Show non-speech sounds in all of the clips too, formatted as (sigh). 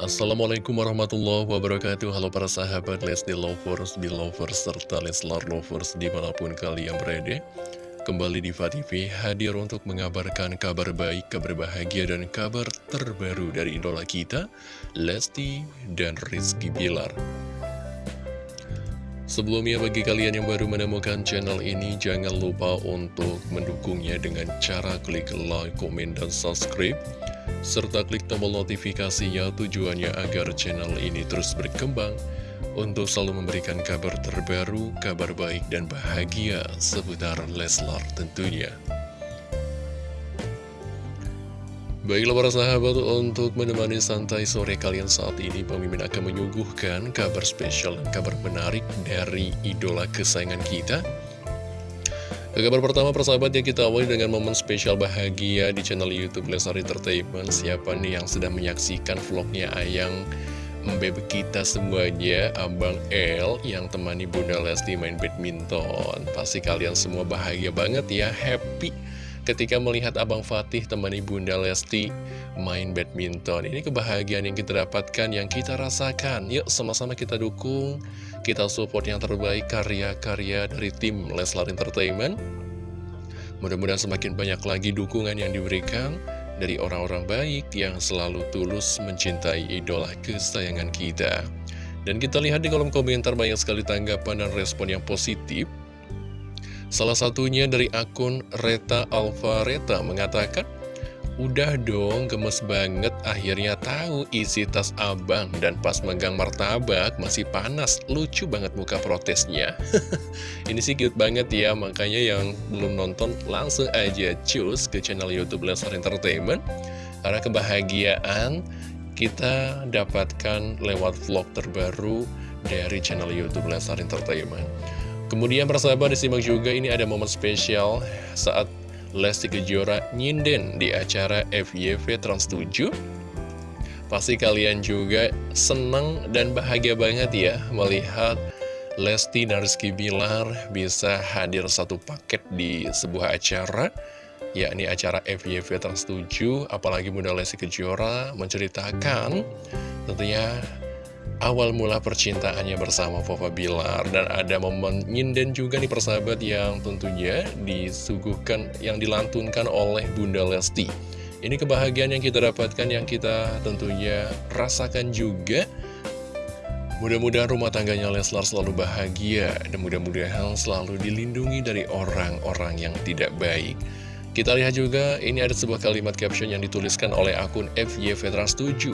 Assalamualaikum warahmatullahi wabarakatuh. Halo para sahabat Lesti Lovers, Belovers, serta Leslar Lovers di mana pun kalian berada. Kembali di TV hadir untuk mengabarkan kabar baik, kabar bahagia, dan kabar terbaru dari idola kita Lesti dan Rizky Bilar Sebelumnya bagi kalian yang baru menemukan channel ini Jangan lupa untuk mendukungnya dengan cara klik like, komen, dan subscribe serta klik tombol notifikasinya tujuannya agar channel ini terus berkembang untuk selalu memberikan kabar terbaru, kabar baik dan bahagia seputar Leslar tentunya. Baiklah para sahabat, untuk menemani santai sore kalian saat ini, pemimpin akan menyuguhkan kabar spesial kabar menarik dari idola kesayangan kita, ke kabar pertama persahabat yang kita awali dengan momen spesial bahagia di channel Youtube Lesar Entertainment. Siapa nih yang sedang menyaksikan vlognya Ayang Mbebe kita semuanya? Abang L yang temani Bunda Lesti main badminton. Pasti kalian semua bahagia banget ya, happy ketika melihat Abang Fatih temani Bunda Lesti main badminton. Ini kebahagiaan yang kita dapatkan, yang kita rasakan. Yuk sama-sama kita dukung, kita support yang terbaik karya-karya dari tim Leslar Entertainment. Mudah-mudahan semakin banyak lagi dukungan yang diberikan dari orang-orang baik yang selalu tulus mencintai idola kesayangan kita. Dan kita lihat di kolom komentar banyak sekali tanggapan dan respon yang positif Salah satunya dari akun Reta Alvareta mengatakan, Udah dong, gemes banget akhirnya tahu isi tas abang dan pas megang martabak masih panas. Lucu banget muka protesnya. (laughs) Ini sih cute banget ya, makanya yang belum nonton langsung aja cus ke channel Youtube Lesnar Entertainment. Karena kebahagiaan kita dapatkan lewat vlog terbaru dari channel Youtube Lesnar Entertainment. Kemudian persahabat disimak juga ini ada momen spesial saat Lesti Kejora nyinden di acara FYV Trans 7 Pasti kalian juga senang dan bahagia banget ya melihat Lesti dan Rizky Bilar bisa hadir satu paket di sebuah acara yakni acara FYV Trans 7 apalagi Bunda Lesti Kejora menceritakan tentunya awal mula percintaannya bersama Papa Bilar dan ada momen nyinden juga nih persahabat yang tentunya disuguhkan yang dilantunkan oleh Bunda Lesti ini kebahagiaan yang kita dapatkan yang kita tentunya rasakan juga Mudah-mudahan rumah tangganya Leslar selalu bahagia dan mudah-mudahan selalu dilindungi dari orang-orang yang tidak baik. Kita lihat juga ini ada sebuah kalimat caption yang dituliskan oleh akun FY Vetrans 7.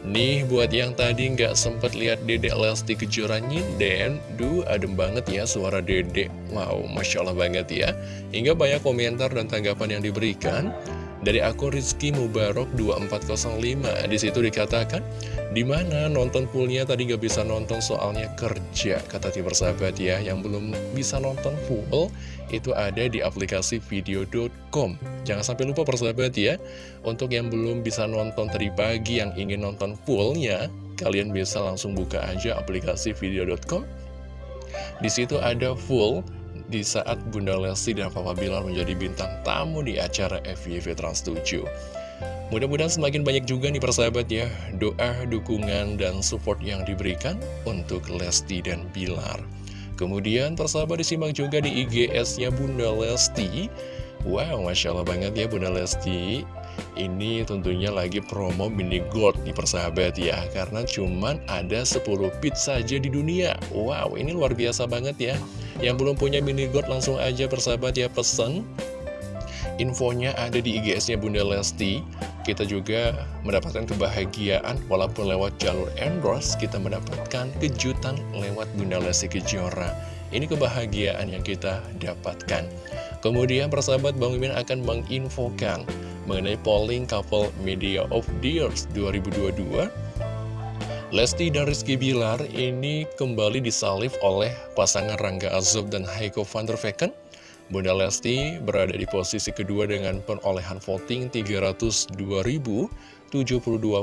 Nih buat yang tadi nggak sempet lihat dedek Lesti Kejora nyinden Duh adem banget ya suara dedek. Wow Masya Allah banget ya. Hingga banyak komentar dan tanggapan yang diberikan Dari akun Rizky Mubarok 2405 Di situ dikatakan Di mana nonton fullnya tadi nggak bisa nonton soalnya kerja Kata tim persahabat ya. Yang belum bisa nonton full itu ada di aplikasi video.com Jangan sampai lupa persahabat ya. Untuk yang belum bisa nonton tadi pagi yang ingin nonton fullnya Kalian bisa langsung buka aja aplikasi video.com Di situ ada full di saat Bunda Lesti dan Papa Bilar menjadi bintang tamu di acara FYV Trans 7 Mudah-mudahan semakin banyak juga nih persahabat ya Doa, dukungan, dan support yang diberikan untuk Lesti dan Bilar. Kemudian persahabat disimak juga di IGS-nya Bunda Lesti. Wow, Masya Allah banget ya Bunda Lesti Ini tentunya lagi promo mini gold di persahabat ya. Karena cuman ada 10 bit saja di dunia. Wow, ini luar biasa banget ya. Yang belum punya mini gold langsung aja persahabat ya pesen. Infonya ada di IGS-nya Bunda Lesti. Kita juga mendapatkan kebahagiaan walaupun lewat jalur endorse kita mendapatkan kejutan lewat Bunda Lesti Kejora. Ini kebahagiaan yang kita dapatkan. Kemudian persahabat Bang Mimin akan menginfokan mengenai polling couple media of the years 2022 Lesti dan Rizky Bilar ini kembali disalib oleh pasangan Rangga Azob dan Heiko van der Vecken Bunda Lesti berada di posisi kedua dengan perolehan voting 302.072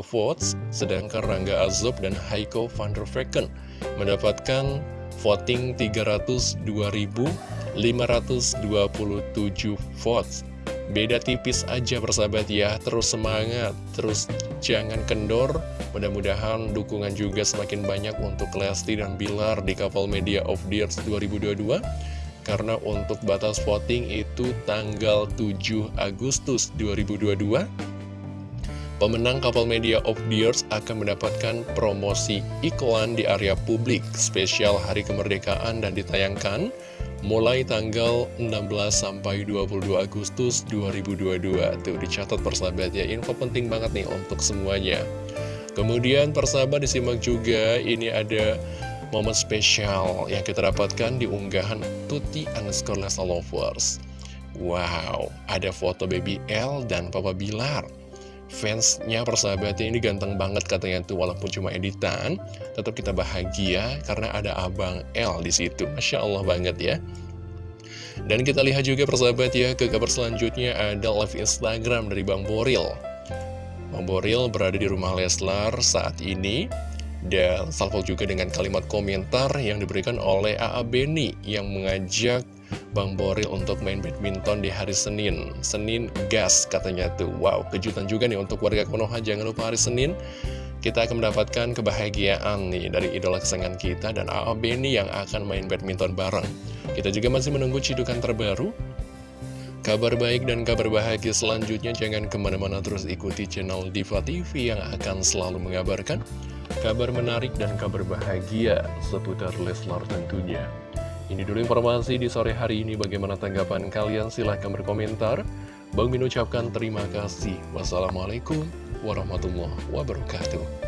votes, sedangkan Rangga Azob dan Heiko van der Vecken mendapatkan voting 302.527 votes. Beda tipis aja persahabat ya, terus semangat, terus jangan kendor. Mudah-mudahan dukungan juga semakin banyak untuk Lesti dan Bilar di Couple Media of Year 2022. Karena untuk batas voting itu tanggal 7 Agustus 2022. Pemenang Couple Media of Year akan mendapatkan promosi iklan di area publik spesial Hari Kemerdekaan dan ditayangkan mulai tanggal 16 sampai 22 Agustus 2022 tuh dicatat persahabat ya info penting banget nih untuk semuanya. Kemudian persahabat disimak juga ini ada momen spesial yang kita dapatkan di unggahan Tuti underscore Lesa Lovers. Wow ada foto baby L dan Papa Bilar fansnya persahabatnya ini ganteng banget katanya tuh walaupun cuma editan tetap kita bahagia karena ada abang L di situ masya Allah banget ya dan kita lihat juga persahabat ya ke kabar selanjutnya ada live Instagram dari Bang Boril Bang Boril berada di rumah Leslar saat ini dan salvo juga dengan kalimat komentar yang diberikan oleh A.A. Beni yang mengajak Bang Boril untuk main badminton di hari Senin Senin gas katanya tuh Wow kejutan juga nih untuk warga Konoha Jangan lupa hari Senin kita akan mendapatkan kebahagiaan nih dari idola kesayangan kita dan A.A. Beni yang akan main badminton bareng Kita juga masih menunggu cidukan terbaru Kabar baik dan kabar bahagia selanjutnya jangan ke mana-mana terus ikuti channel Diva TV yang akan selalu mengabarkan kabar menarik dan kabar bahagia seputar Leslar tentunya. Ini dulu informasi di sore hari ini. Bagaimana tanggapan kalian? Silahkan berkomentar. Bang Min ucapkan terima kasih. Wassalamualaikum warahmatullahi wabarakatuh.